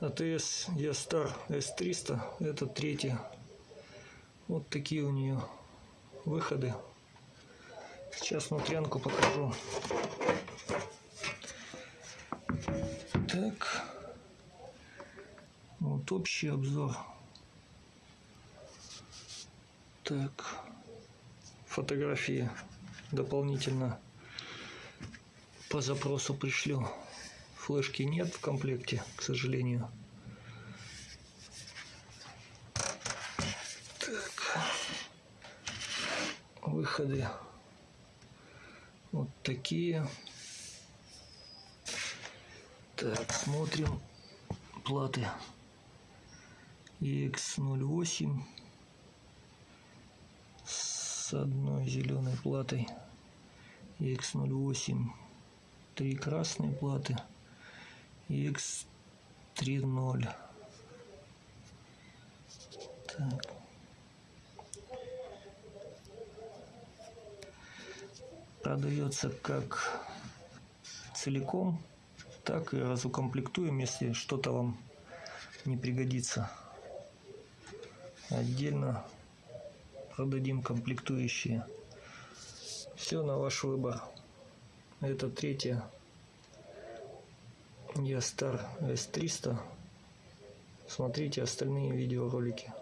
АТС Ястар С300. Это третья. Вот такие у нее выходы. Сейчас внутрянку покажу. Так. Вот общий обзор. Так. Фотографии дополнительно по запросу пришлю. Флешки нет в комплекте, к сожалению. Так. Выходы вот такие. Так, смотрим платы. EX08 с одной зеленой платой. EX08 три красные платы. EX30 так. продается как целиком, так и разукомплектуем, если что-то вам не пригодится. Отдельно продадим комплектующие. Все на ваш выбор. Это третья Ястар S300. Смотрите остальные видеоролики.